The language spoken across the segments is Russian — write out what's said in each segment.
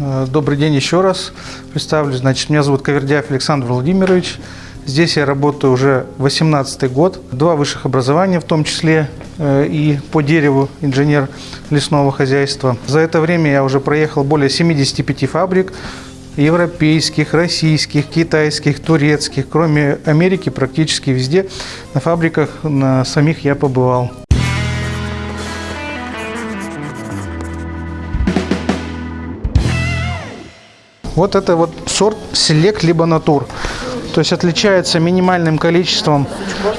Э, добрый день еще раз. Представлю, значит, меня зовут Кавердяев Александр Владимирович. Здесь я работаю уже 18 год. Два высших образования, в том числе э, и по дереву инженер лесного хозяйства. За это время я уже проехал более 75 фабрик, европейских, российских, китайских, турецких. Кроме Америки, практически везде на фабриках на самих я побывал. Вот это вот сорт селект либо натур. То есть отличается минимальным количеством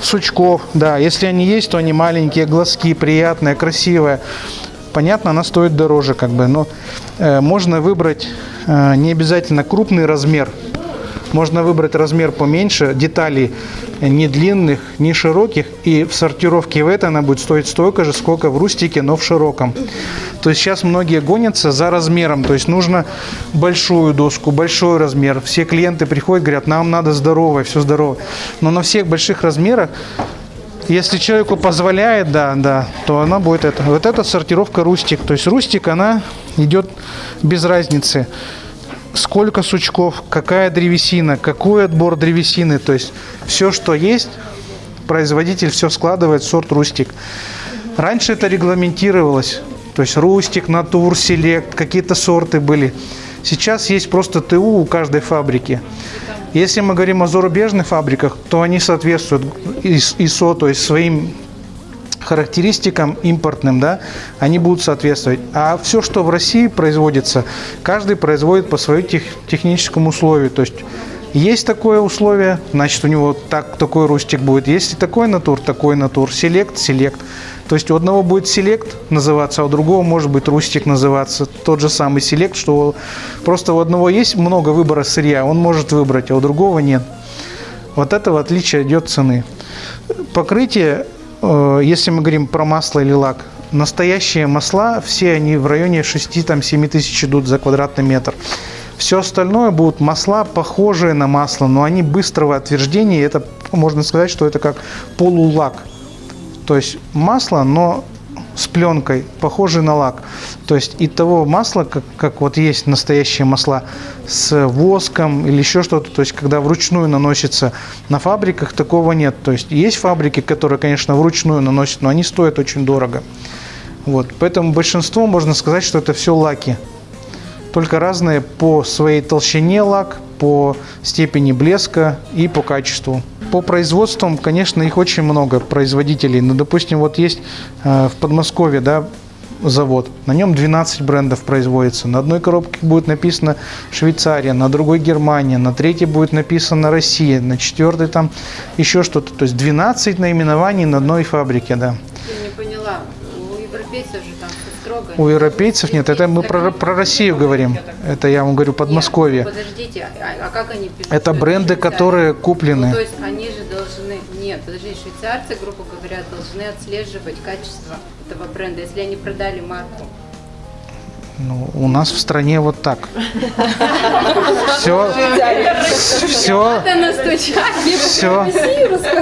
сучков. Да, если они есть, то они маленькие, глазки, приятные, красивые. Понятно, она стоит дороже, как бы, но э, можно выбрать э, не обязательно крупный размер. Можно выбрать размер поменьше, деталей не длинных, не широких. И в сортировке в это она будет стоить столько же, сколько в рустике, но в широком. То есть сейчас многие гонятся за размером. То есть нужно большую доску, большой размер. Все клиенты приходят, говорят, нам надо здоровое, все здорово. Но на всех больших размерах если человеку позволяет, да, да, то она будет это. Вот эта сортировка рустик. То есть рустик, она идет без разницы сколько сучков, какая древесина, какой отбор древесины. То есть все, что есть, производитель все складывает в сорт рустик. Раньше это регламентировалось. То есть рустик, натур, селект, какие-то сорты были. Сейчас есть просто ТУ у каждой фабрики. Если мы говорим о зарубежных фабриках, то они соответствуют ИСО, то есть своим характеристикам импортным, да, они будут соответствовать. А все, что в России производится, каждый производит по своему тех, техническому условию. То есть есть такое условие, значит у него так, такой рустик будет. Есть и такой натур, такой натур. Селект, селект. То есть у одного будет селект называться, а у другого может быть рустик называться. Тот же самый селект, что просто у одного есть много выбора сырья, он может выбрать, а у другого нет. Вот это в отличие идет цены. Покрытие если мы говорим про масло или лак, настоящие масла, все они в районе 6-7 тысяч идут за квадратный метр. Все остальное будут масла, похожие на масло, но они быстрого отверждения. Это можно сказать, что это как полулак. То есть масло, но с пленкой, похожий на лак. То есть и того масла, как, как вот есть настоящие масла с воском или еще что-то, то есть когда вручную наносится на фабриках, такого нет. То есть есть фабрики, которые, конечно, вручную наносят, но они стоят очень дорого. Вот. Поэтому большинство можно сказать, что это все лаки. Только разные по своей толщине лак, по степени блеска и по качеству. По производствам, конечно, их очень много производителей. Ну, допустим, вот есть э, в Подмосковье, да, завод. На нем 12 брендов производится. На одной коробке будет написано Швейцария, на другой Германия, на третьей будет написано Россия, на четвертой там еще что-то. То есть 12 наименований на одной фабрике, да. Я не поняла. У европейцев же У европейцев нет, это мы про, про Россию говорим. Это я вам говорю Подмосковье. Нет, подождите, а, а как они пишут? Это бренды, которые куплены. Ну, то есть они же должны... Нет, подожди, швейцарцы, грубо говоря, должны отслеживать качество этого бренда, если они продали марку. Ну, у нас в стране вот так. Все, все, все,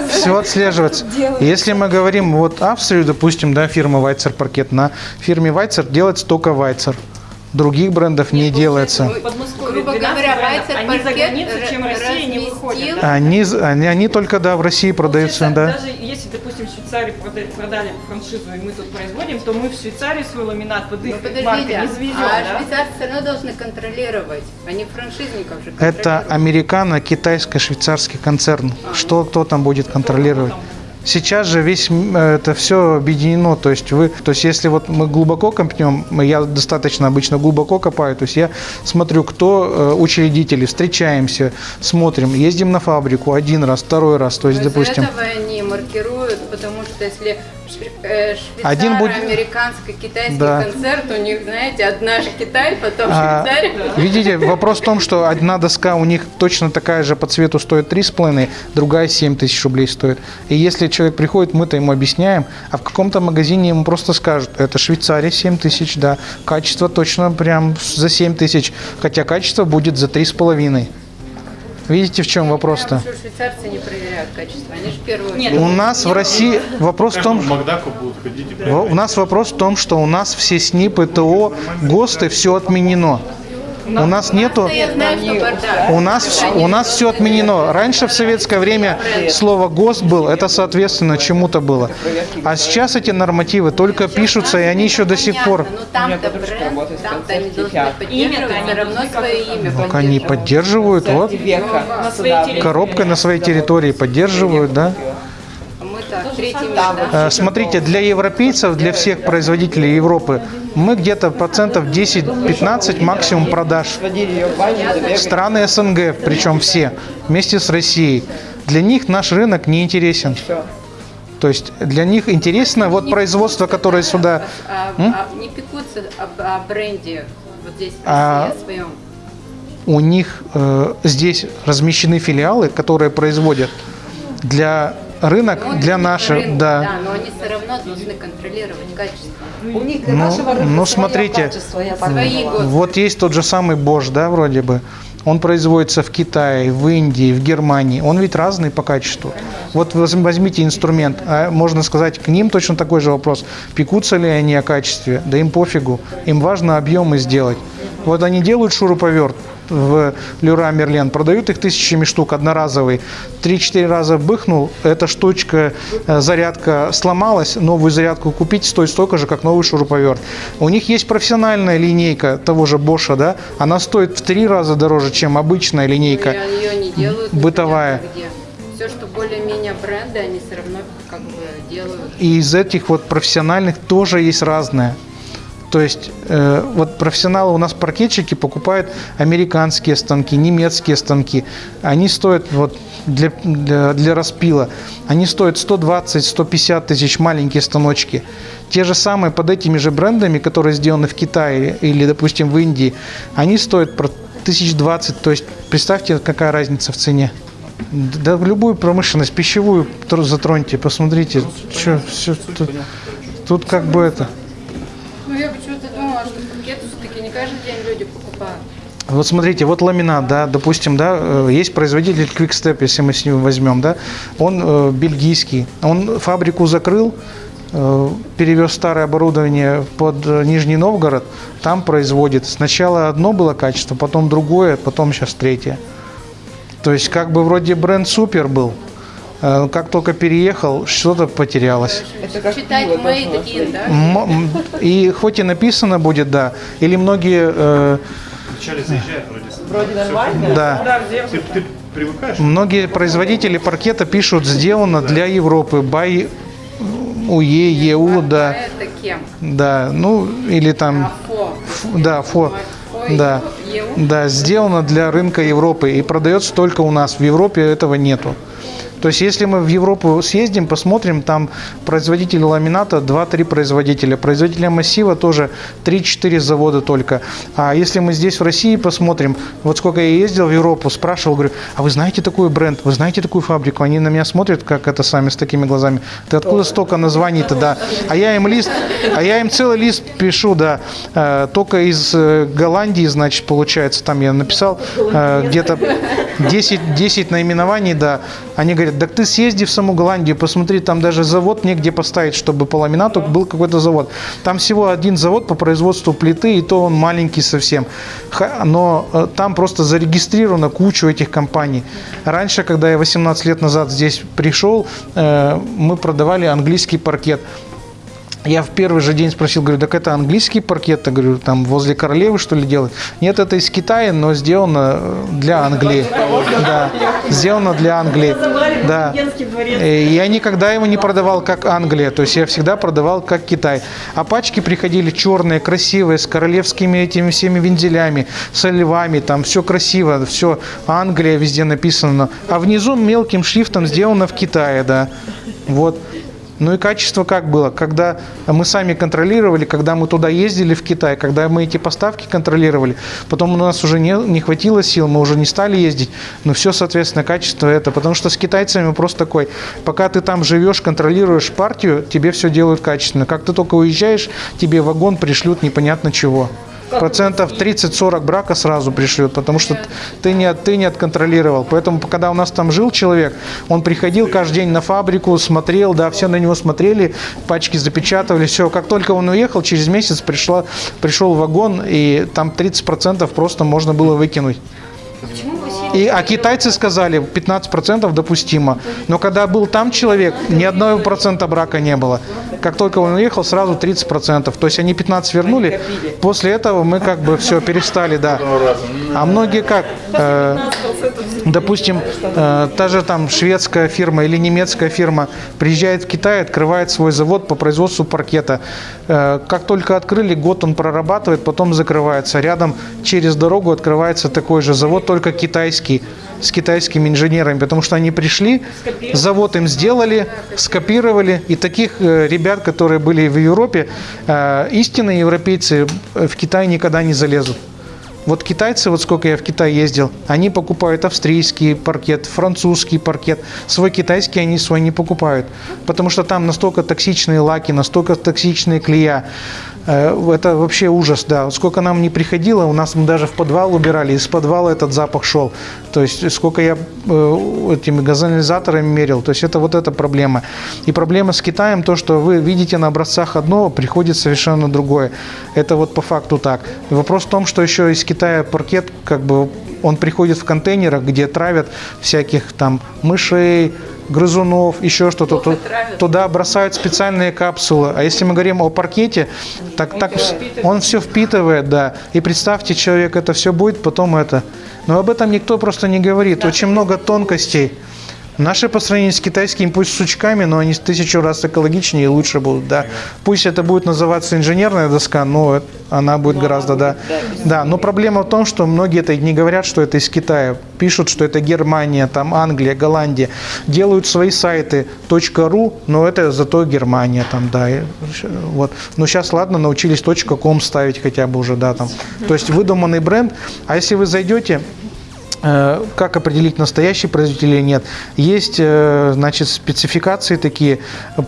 все отслеживается. Если мы говорим вот Австрию, допустим, да, фирма Вайцер паркет, на фирме Вайцер делается только Вайцер. Других брендов не делается. Грубо говоря, Вайцер выходят. Они, они, они только, да, в России продаются, да. Даже Швейцарии продали, продали франшизу, и мы тут производим, то мы в Швейцарии свой ламинат под их ну, маркой не завезем, а да? швейцарцы все равно должны контролировать, они франшизников же Это американо-китайско-швейцарский концерн. А, Что кто там будет контролировать? Сейчас же весь это все объединено, то есть вы, то есть если вот мы глубоко копнем, я достаточно обычно глубоко копаю, то есть я смотрю, кто э, учредители, встречаемся, смотрим, ездим на фабрику один раз, второй раз, то есть, Но допустим. Из-за этого они маркируют, что если э, Один будет- американско-китайский Да. концерт, у них, знаете, одна же Китай, потом А, Швейцария. видите, вопрос в том, что одна доска у них точно такая же по цвету стоит 3,5, другая 7 тысяч рублей стоит. И если человек приходит, мы-то ему объясняем, а в каком-то магазине ему просто скажут, это Швейцария 7 тысяч, да, качество точно прям за 7 тысяч, хотя качество будет за 3,5. Видите, в чем вопрос-то? Потому что швейцарцы не проверяют качество, в первую Нет. У нас в России вопрос в том, В у нас вопрос в том, что у нас все СНИПы, ТО, ГОСТы, все отменено. У нас нету... У нас, у нас все отменено. Раньше в советское время слово ГОСТ был, это соответственно чему-то было. А сейчас эти нормативы только пишутся, и они еще до сих пор... Ну там-то бренд, там-то они должны поддерживать все равно свое имя. Так они поддерживают, вот. века На своей территории. Коробкой на своей территории поддерживают, да? Э, Смотрите, для европейцев, для всех производителей Европы, мы где-то процентов 10-15 максимум продаж. Страны СНГ, причем все, вместе с Россией. Для них наш рынок не интересен. То есть для них интересно вот производство, которое сюда... А, а не пекутся об, о бренде вот здесь, в А- о своем. У них э, здесь размещены филиалы, которые производят для рынок, Ну, для наших, рынок, да. но они все равно должны контролировать качество. У них Ну, нашего рынка ну, смотрите, качество, я. Вот есть тот же самый Bosch, да, вроде бы. Он производится в Китае, в Индии, в Германии. Он ведь разный по качеству. Вот воз- возьмите инструмент, а можно сказать, к ним точно такой же вопрос. Пекутся ли они о качестве? Да им пофигу. Им важно объемы сделать. Вот они делают шуруповерт в Люра Мерлен, продают их тысячами штук, одноразовый. Три-четыре раза быхнул, эта штучка, э, зарядка сломалась, новую зарядку купить стоит столько же, как новый шуруповерт. У них есть профессиональная линейка того же Боша, да, она стоит в три раза дороже, чем обычная линейка. Ее не делают. бытовая. где. Все, что более-менее бренды, они все равно как бы делают. И из этих вот профессиональных тоже есть разное. То есть э, вот профессионалы у нас паркетчики покупают американские станки, немецкие станки. Они стоят вот для, для, для распила. Они стоят 120-150 тысяч маленькие станочки. Те же самые под этими же брендами, которые сделаны в Китае или, допустим, в Индии, они стоят про 1020. То есть представьте, какая разница в цене. Да в любую промышленность, пищевую тр- затроньте, посмотрите, что все тут, тут как бы это. Ну, я почему-то думала, что пакеты все-таки не каждый день люди покупают. Вот смотрите, вот ламинат, да, допустим, да, э, есть производитель Quickstep, если мы с ним возьмем, да, он э, бельгийский, он фабрику закрыл, э, перевез старое оборудование под э, Нижний Новгород, там производит. Сначала одно было качество, потом другое, потом сейчас третье. То есть как бы вроде бренд супер был, э, как только переехал, что-то потерялось. Это как Читать пиво made должно in, да? И хоть и написано будет, да, или многие, э, Вначале заезжает вроде. Вроде нормально. да, Да, где Ты, ты привыкаешь? Многие производители паркета пишут «сделано для Европы», by УЕ, ЕУ, А да, это кем? да, ну или там, Афо. ф- да, ФО, да, да, сделано для рынка Европы и продается только у нас, в Европе этого нету. То есть, если мы в Европу съездим, посмотрим, там производители ламината 2-3 производителя, производителя массива тоже 3-4 завода только. А если мы здесь в России посмотрим, вот сколько я ездил в Европу, спрашивал, говорю, а вы знаете такой бренд, вы знаете такую фабрику? Они на меня смотрят, как это сами, с такими глазами. Ты откуда столько названий-то, да? А я им лист, а я им целый лист пишу, да, э, только из э, Голландии, значит, получается, там я написал э, где-то 10, 10 наименований, да. Они говорят, так ты съезди в саму Голландию, посмотри, там даже завод негде поставить, чтобы по ламинату был какой-то завод. Там всего один завод по производству плиты, и то он маленький совсем. Но э, там просто зарегистрировано кучу этих компаний. Раньше, когда я 18 лет назад здесь пришел, э, мы продавали английский паркет. Я в первый же день спросил, говорю, так это английский паркет, я говорю, там возле королевы что ли делать? Нет, это из Китая, но сделано для Англии. Да, сделано для Англии. Да. дворец. Э, Я никогда его не продавал как Англия, то есть я всегда продавал как Китай. А пачки приходили черные, красивые, с королевскими этими всеми вензелями, со львами, там все красиво, все Англия везде написано. А внизу мелким шрифтом сделано в Китае, да. Вот. Ну и качество как было? Когда мы сами контролировали, когда мы туда ездили в Китай, когда мы эти поставки контролировали, потом у нас уже не, не хватило сил, мы уже не стали ездить, но все, соответственно, качество это. Потому что с китайцами просто такой, пока ты там живешь, контролируешь партию, тебе все делают качественно. Как ты только уезжаешь, тебе вагон пришлют непонятно чего. Процентов 30-40 брака сразу пришлют, потому что ты не, ты не отконтролировал. Поэтому, когда у нас там жил человек, он приходил каждый день на фабрику, смотрел, да, все на него смотрели, пачки запечатывали, все. Как только он уехал, через месяц пришла, пришел вагон, и там 30% просто можно было выкинуть. И, а китайцы сказали, 15% допустимо. Но когда был там человек, ни одного процента брака не было. Как только он уехал, сразу 30%. То есть они 15 вернули. После этого мы как бы все перестали, да. А многие как? Э, допустим, э, та же там шведская фирма или немецкая фирма приезжает в Китай, открывает свой завод по производству паркета. Э, как только открыли, год он прорабатывает, потом закрывается. Рядом через дорогу открывается такой же завод, только китайский, с китайскими инженерами, потому что они пришли, завод им сделали, скопировали. И таких э, ребят, которые были в Европе, э, истинные европейцы в Китай никогда не залезут. Вот китайцы, вот сколько я в Китай ездил, они покупают австрийский паркет, французский паркет. Свой китайский они свой не покупают. Потому что там настолько токсичные лаки, настолько токсичные клея. Э, Это вообще ужас, да. Сколько нам не приходило, у нас мы даже в подвал убирали, из подвала этот запах шел. То есть сколько я э, этими газоанализаторами мерил, то есть это вот эта проблема. И проблема с Китаем то, что вы видите на образцах одно, приходит совершенно другое. Это вот по факту так. Вопрос в том, что еще из Китая паркет, как бы он приходит в контейнерах, где травят всяких там мышей, грызунов, еще что-то. Ту- Туда бросают специальные капсулы. А если мы говорим о паркете, так, так он все впитывает, да. И представьте, человек это все будет, потом это. Но об этом никто просто не говорит. Очень много тонкостей. Наши по сравнению с китайскими, пусть с сучками, но они тысячу раз экологичнее и лучше будут, да. Пусть это будет называться инженерная доска, но она будет гораздо, да. Да, но проблема в том, что многие это не говорят, что это из Китая. Пишут, что это Германия, там Англия, Голландия. Делают свои сайты .ru, но это зато Германия там, да. и Вот. Но сейчас, ладно, научились .com ставить хотя бы уже, да, там. То есть выдуманный бренд. А если вы зайдете, как определить настоящий производитель или нет. Есть, э, значит, спецификации такие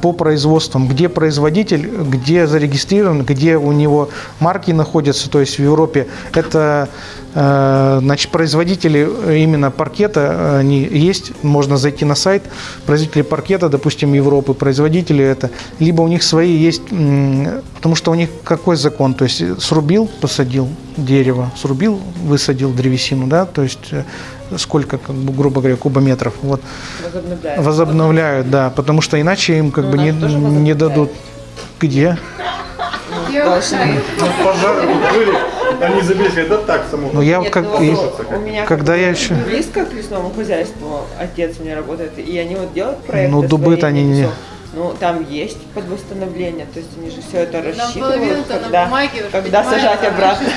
по производствам, где производитель, где зарегистрирован, где у него марки находятся, то есть в Европе это э, значит, производители именно паркета, они есть, можно зайти на сайт, производители паркета, допустим, Европы, производители это, либо у них свои есть, потому что у них какой закон, то есть срубил, посадил дерево, срубил, высадил древесину, да, то есть э, сколько, как бы, грубо говоря, кубометров, вот, Возобновляем. возобновляют, да, потому что иначе им как Ну, бы не, не возобновляют. дадут. Где? Пожар были, они сказали, да так само. Ну я Нет, как ну, и- у меня когда я еще- близко к лесному хозяйству, отец у меня работает, и они вот делают проект. Ну, дубы-то они не- Ну, там есть под восстановление, то есть они же все это рассчитывают, когда, бумаге когда сажать обратно.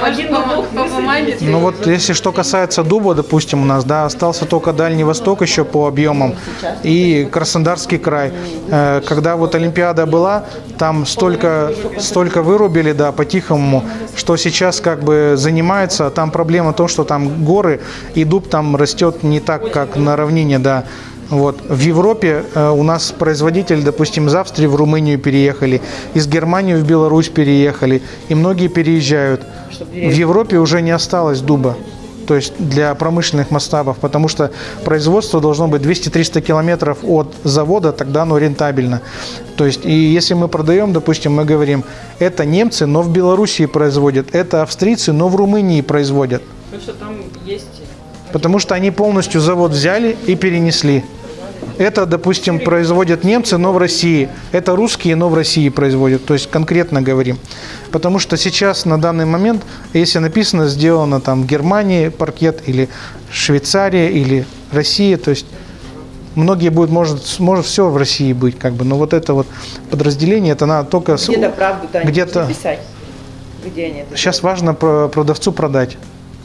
По бумаге Ну вот если что касается дуба, допустим, у нас, да, остался только Дальний Восток еще по объемам и Краснодарский край. Э, Когда вот Олимпиада была, там столько, столько вырубили, да, по-тихому, что сейчас как бы занимается. Там проблема в том, что там горы, и дуб там растет не так, как на равнине, да. Вот. В Европе э, у нас производители, допустим, из Австрии в Румынию переехали, из Германии в Беларусь переехали, и многие переезжают. В Европе уже не осталось дуба, то есть для промышленных масштабов, потому что производство должно быть 200-300 километров от завода, тогда оно рентабельно. То есть, и если мы продаем, допустим, мы говорим, это немцы, но в Белоруссии производят, это австрийцы, но в Румынии производят, Потому что там есть потому что они полностью завод взяли и перенесли. Это, допустим, производят немцы, но в России. Это русские, но в России производят. То есть конкретно говорим. Потому что сейчас на данный момент, если написано, сделано там в Германии паркет или Швейцария или Россия, то есть многие будут, может, может все в России быть, как бы, но вот это вот подразделение, это надо только... Где-то правду-то Где-то- писать. Где они это Сейчас важно про- продавцу продать.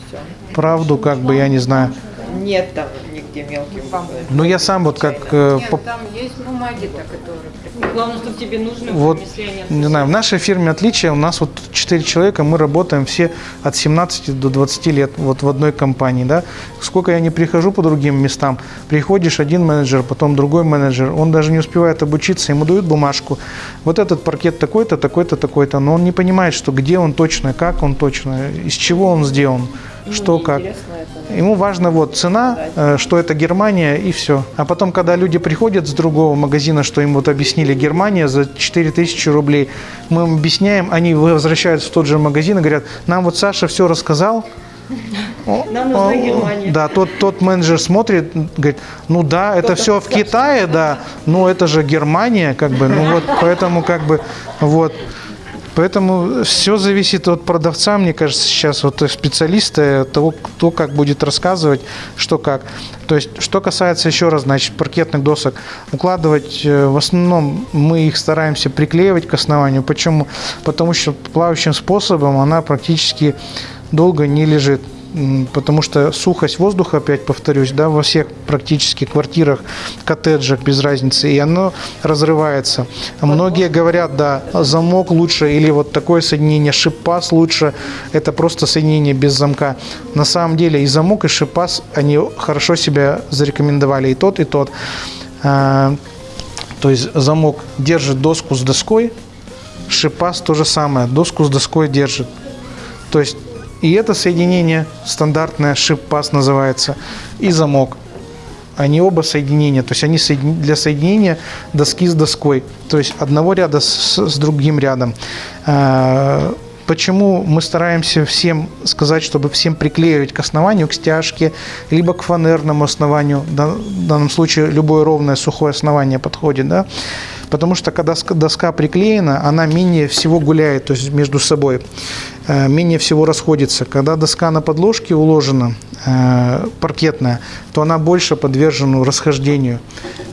все. Правду, как бы, я не знаю. Нет там нигде мелким. буквой. Ну, я сам вот как... э, Нет, по- там есть бумаги-то, которые Главное, чтобы тебе нужны Вот, были, если они не знаю, в нашей фирме отличие, у нас вот 4 человека, мы работаем все от 17 до 20 лет вот в одной компании, да. Сколько я не прихожу по другим местам, приходишь один менеджер, потом другой менеджер, он даже не успевает обучиться, ему дают бумажку, вот этот паркет такой-то, такой-то, такой-то, но он не понимает, что где он точно, как он точно, из чего он сделан, что как. Это. Ему важно вот цена, э, что это Германия и все. А потом, когда люди приходят с другого магазина, что им вот объяснили Германия за 4000 рублей, мы им объясняем, они возвращаются в тот же магазин и говорят, нам вот Саша все рассказал. Нам нужна Германия. Да, тот, тот менеджер смотрит, говорит, ну да, это все в Китае, да, но это же Германия, как бы, ну вот, поэтому как бы, вот. Поэтому все зависит от продавца, мне кажется, сейчас вот специалиста, от того, кто как будет рассказывать, что как. То есть, что касается еще раз, значит, паркетных досок, укладывать э, в основном мы их стараемся приклеивать к основанию. Почему? Потому что плавающим способом она практически долго не лежит. Потому что сухость воздуха, опять повторюсь, да, во всех практически квартирах, коттеджах, без разницы, и оно разрывается. Многие говорят, да, замок лучше или вот такое соединение, шипас лучше, это просто соединение без замка. На самом деле и замок, и шипас, они хорошо себя зарекомендовали, и тот, и тот. А, То есть замок держит доску с доской, шипас то же самое, доску с доской держит. То есть и это соединение стандартное, шип-пас называется, и замок. Они оба соединения, то есть они для соединения доски с доской, то есть одного ряда с, с другим рядом. А, Почему мы стараемся всем сказать, чтобы всем приклеивать к основанию, к стяжке, либо к фанерному основанию, в данном случае любое ровное сухое основание подходит, да? Потому что когда ска- доска приклеена, она менее всего гуляет, то есть между собой, э, менее всего расходится. Когда доска на подложке уложена, э, паркетная, то она больше подвержена расхождению.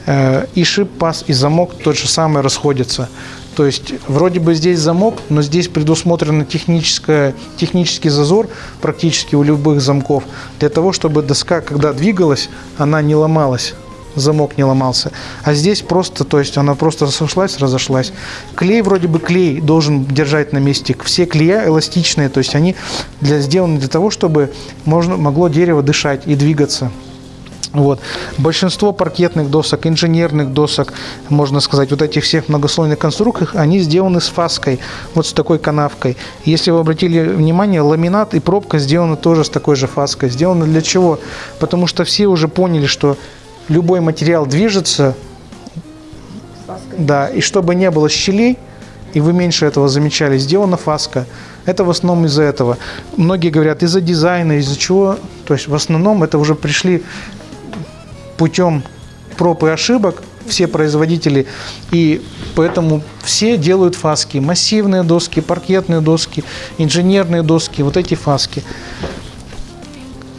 Э, И шип, паз, и замок тот же самый расходятся. То есть вроде бы здесь замок, но здесь предусмотрен технический зазор практически у любых замков для того, чтобы доска, когда двигалась, она не ломалась замок не ломался. А здесь просто, то есть она просто сошлась, разошлась. Клей вроде бы клей должен держать на месте. Все клея эластичные, то есть они для, сделаны для того, чтобы можно, могло дерево дышать и двигаться. Вот. Большинство паркетных досок, инженерных досок, можно сказать, вот этих всех многослойных конструкций, они сделаны с фаской, вот с такой канавкой. Если вы обратили внимание, ламинат и пробка сделаны тоже с такой же фаской. Сделаны для чего? Потому что все уже поняли, что любой материал движется, да, и чтобы не было щелей, и вы меньше этого замечали, сделана фаска. Это в основном из-за этого. Многие говорят, из-за дизайна, из-за чего. То есть в основном это уже пришли путем проб и ошибок все производители, и поэтому все делают фаски. Массивные доски, паркетные доски, инженерные доски, вот эти фаски.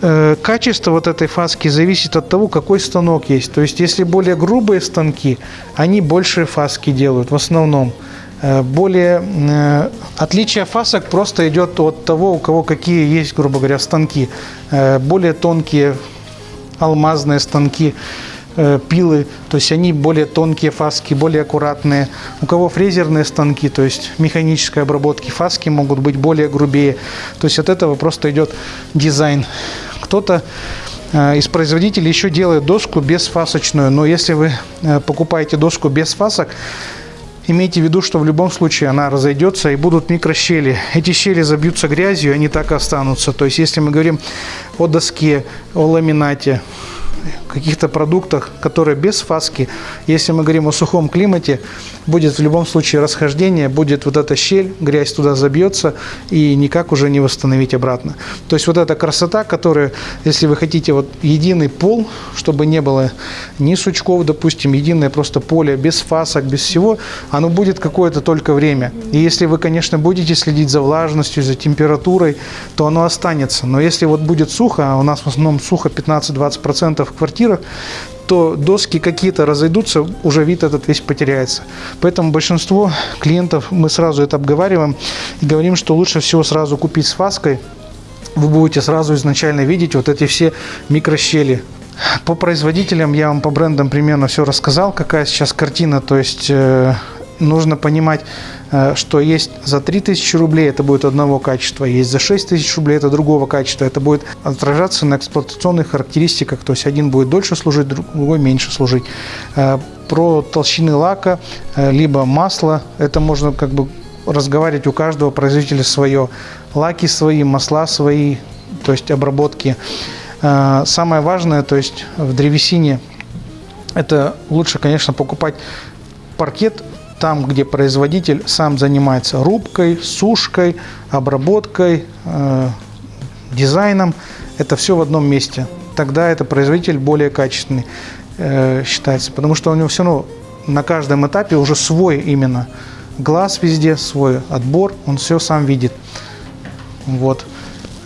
Э, Качество вот этой фаски зависит от того, какой станок есть. То есть, если более грубые станки, они больше фаски делают в основном. Э, Более э, отличие фасок просто идет от того, у кого какие есть, грубо говоря, станки. Более тонкие алмазные станки, пилы, то есть они более тонкие фаски, более аккуратные. У кого фрезерные станки, то есть механической обработки, фаски могут быть более грубее. То есть от этого просто идет дизайн. Кто-то э, из производителей еще делает доску безфасочную, но если вы э, покупаете доску без фасок, Имейте в виду, что в любом случае она разойдется и будут микрощели. Эти щели забьются грязью, и они так и останутся. То есть, если мы говорим о доске, о ламинате, каких-то продуктах, которые без фаски, если мы говорим о сухом климате, будет в любом случае расхождение, будет вот эта щель, грязь туда забьется и никак уже не восстановить обратно. То есть вот эта красота, которая, если вы хотите вот единый пол, чтобы не было ни сучков, допустим, единое просто поле, без фасок, без всего, оно будет какое-то только время. И если вы, конечно, будете следить за влажностью, за температурой, то оно останется. Но если вот будет сухо, а у нас в основном сухо 15-20% в квартирах, то доски какие-то разойдутся, уже вид этот весь потеряется. Поэтому большинство клиентов мы сразу это обговариваем и говорим, что лучше всего сразу купить с фаской. Вы будете сразу изначально видеть вот эти все микрощели. По производителям я вам по брендам примерно все рассказал, какая сейчас картина. То есть э, нужно понимать, э, что есть за 3000 рублей это будет одного качества, есть за 6000 рублей это другого качества. Это будет отражаться на эксплуатационных характеристиках. То есть один будет дольше служить, другой меньше служить. Э, про толщины лака, э, либо масла, это можно как бы разговаривать у каждого производителя свое. Лаки свои, масла свои, то есть обработки. Самое важное, то есть в древесине, это лучше, конечно, покупать паркет там, где производитель сам занимается рубкой, сушкой, обработкой, э, дизайном. Это все в одном месте. Тогда это производитель более качественный э, считается, потому что у него все равно на каждом этапе уже свой именно глаз везде, свой отбор, он все сам видит. Вот.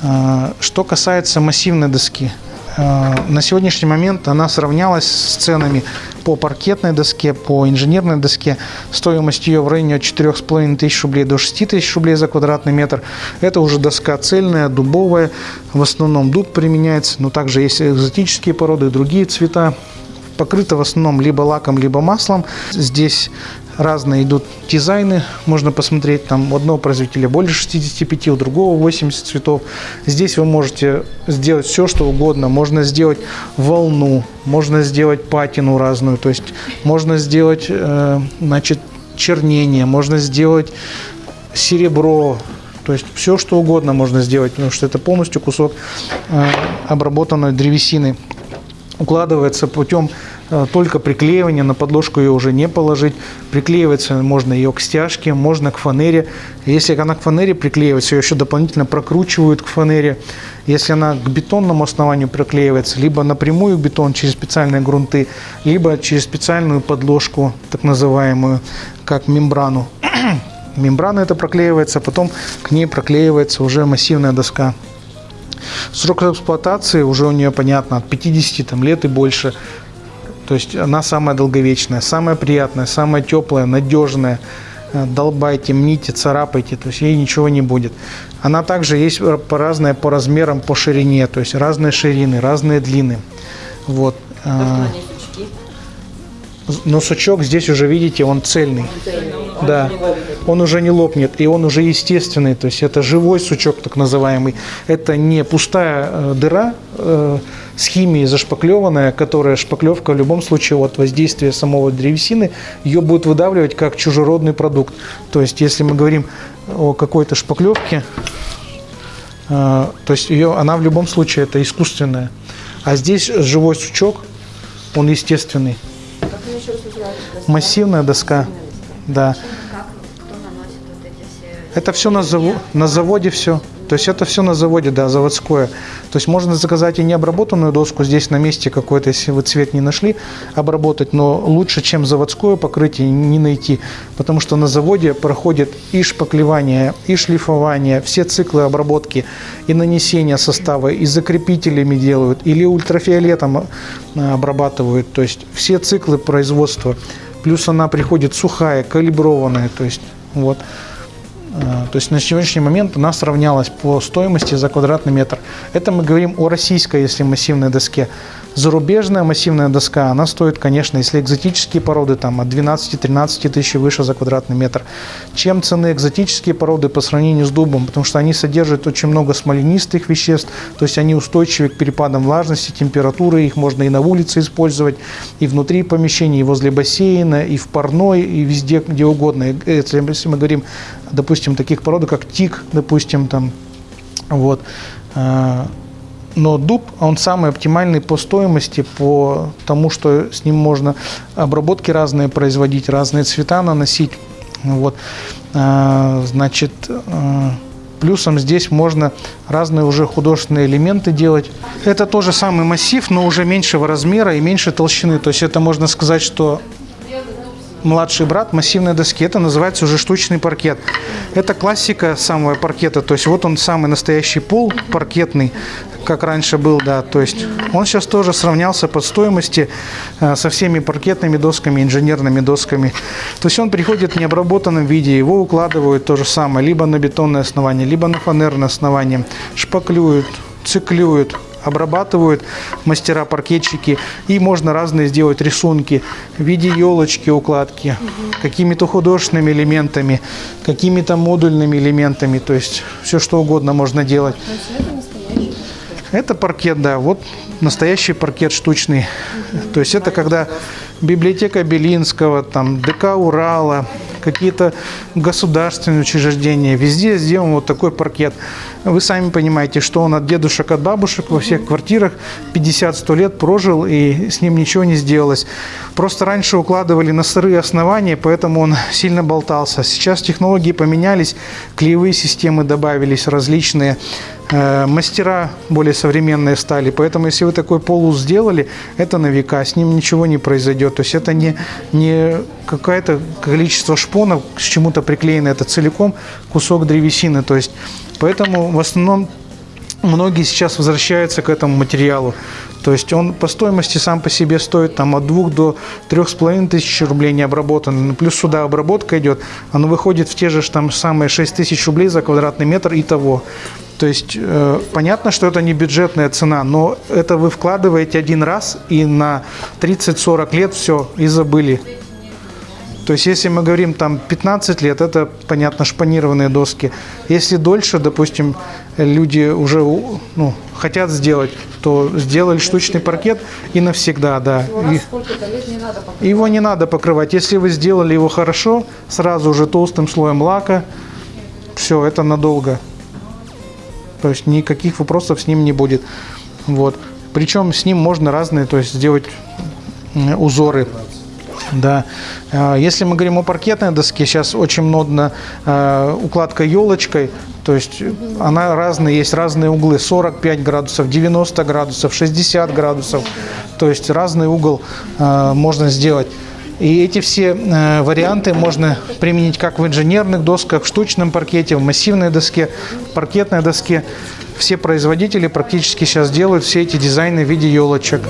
Э, Что касается массивной доски, э, на сегодняшний момент она сравнялась с ценами по паркетной доске, по инженерной доске. Стоимость ее в районе от 4,5 тысяч рублей до 6 тысяч рублей за квадратный метр. Это уже доска цельная, дубовая. В основном дуб применяется, но также есть экзотические породы, другие цвета. Покрыта в основном либо лаком, либо маслом. Здесь разные идут дизайны, можно посмотреть, там у одного производителя больше 65, у другого 80 цветов. Здесь вы можете сделать все, что угодно. Можно сделать волну, можно сделать патину разную, то есть можно сделать, э, значит, чернение, можно сделать серебро, то есть все, что угодно можно сделать, потому что это полностью кусок э, обработанной древесины укладывается путем только приклеивания, на подложку ее уже не положить. Приклеивается можно ее к стяжке, можно к фанере. Если она к фанере приклеивается, ее еще дополнительно прокручивают к фанере. Если она к бетонному основанию приклеивается, либо напрямую бетон через специальные грунты, либо через специальную подложку, так называемую, как мембрану. Мембрана это проклеивается, потом к ней проклеивается уже массивная доска. Срок эксплуатации уже у нее, понятно, от 50 там, лет и больше. То есть она самая долговечная, самая приятная, самая теплая, надежная. Э, Долбайте, мните, царапайте, то есть ей ничего не будет. Она также есть по разная по размерам, по ширине, то есть разные ширины, разные длины. Вот. э, Но сучок здесь уже, видите, он цельный. Да, он уже не лопнет, и он уже естественный, то есть это живой сучок так называемый. Это не пустая э, дыра э, с химией зашпаклеванная, которая шпаклевка в любом случае от воздействия самого древесины, ее будет выдавливать как чужеродный продукт. То есть если мы говорим о какой-то шпаклевке, э, то есть ее, она в любом случае это искусственная. А здесь живой сучок, он естественный. Массивная доска. Да. Это все на, заво- на заводе все. То есть это все на заводе, да, заводское. То есть можно заказать и необработанную доску здесь на месте какой-то, если вы цвет не нашли, обработать, но лучше, чем заводское покрытие, не найти. Потому что на заводе проходит и шпаклевание, и шлифование, все циклы обработки, и нанесения состава, и закрепителями делают, или ультрафиолетом э, обрабатывают. То есть все циклы производства. Плюс она приходит сухая, калиброванная. То есть вот. А, То есть на сегодняшний момент она сравнялась по стоимости за квадратный метр. Это мы говорим о российской, если массивной доске. Зарубежная массивная доска, она стоит, конечно, если экзотические породы, там от 12-13 тысяч выше за квадратный метр. Чем цены экзотические породы по сравнению с дубом? Потому что они содержат очень много смоленистых веществ, то есть они устойчивы к перепадам влажности, температуры, их можно и на улице использовать, и внутри помещений, и возле бассейна, и в парной, и везде, где угодно. Если, мы говорим, допустим, таких пород, как тик, допустим, там, вот, э, но дуб, он самый оптимальный по стоимости, по тому, что с ним можно обработки разные производить, разные цвета наносить. Вот. А, Значит, э, плюсом здесь можно разные уже художественные элементы делать. Это тоже самый массив, но уже меньшего размера и меньше толщины. То есть это можно сказать, что младший брат массивной доски. Это называется уже штучный паркет. Это классика самого паркета. То есть вот он самый настоящий пол паркетный, как раньше был, да. То есть он сейчас тоже сравнялся по стоимости э, со всеми паркетными досками, инженерными досками. То есть он приходит в необработанном виде, его укладывают то же самое, либо на бетонное основание, либо на фанерное основание, шпаклюют, циклюют, обрабатывают мастера-паркетчики, и можно разные сделать рисунки в виде елочки, укладки, какими-то художественными элементами, какими-то модульными элементами, то есть все что угодно можно делать. Это паркет, да, вот настоящий паркет штучный. То есть это когда библиотека Белинского, там ДК Урала, какие-то государственные учреждения, везде сделан вот такой паркет. Вы сами понимаете, что он от дедушек, от бабушек во всех квартирах 50-100 лет прожил, и с ним ничего не сделалось. Просто раньше укладывали на сырые основания, поэтому он сильно болтался. Сейчас технологии поменялись, клеевые системы добавились различные, мастера более современные стали. Поэтому если вы такой полус сделали, это на века, с ним ничего не произойдет. То есть это не, не какое-то количество шпонов к чему-то приклеено, это целиком кусок древесины. То есть поэтому в основном многие сейчас возвращаются к этому материалу. То есть он по стоимости сам по себе стоит там, от 2 до 3,5 тысяч рублей не обработанный. Ну, плюс сюда обработка идет, оно выходит в те же там самые 6 тысяч рублей за квадратный метр и того. То есть э, понятно, что это не бюджетная цена, но это вы вкладываете один раз и на 30-40 лет все и забыли. То есть, если мы говорим там 15 лет, это, понятно, шпанированные доски. Если дольше, допустим, люди уже ну, хотят сделать, то сделали штучный паркет и навсегда, да. И- его не надо покрывать. Если вы сделали его хорошо, сразу же толстым слоем лака, все, это надолго. То есть никаких вопросов с ним не будет. Вот. Причем с ним можно разные, то есть сделать узоры. Да. А, Если мы говорим о паркетной доске, сейчас очень модно э, укладка елочкой. То есть она разная, есть разные углы. 45 градусов, 90 градусов, 60 градусов. То есть разный угол э, можно сделать. И эти все э, варианты можно применить как в инженерных досках, в штучном паркете, в массивной доске, в паркетной доске. Все производители практически сейчас делают все эти дизайны в виде елочек.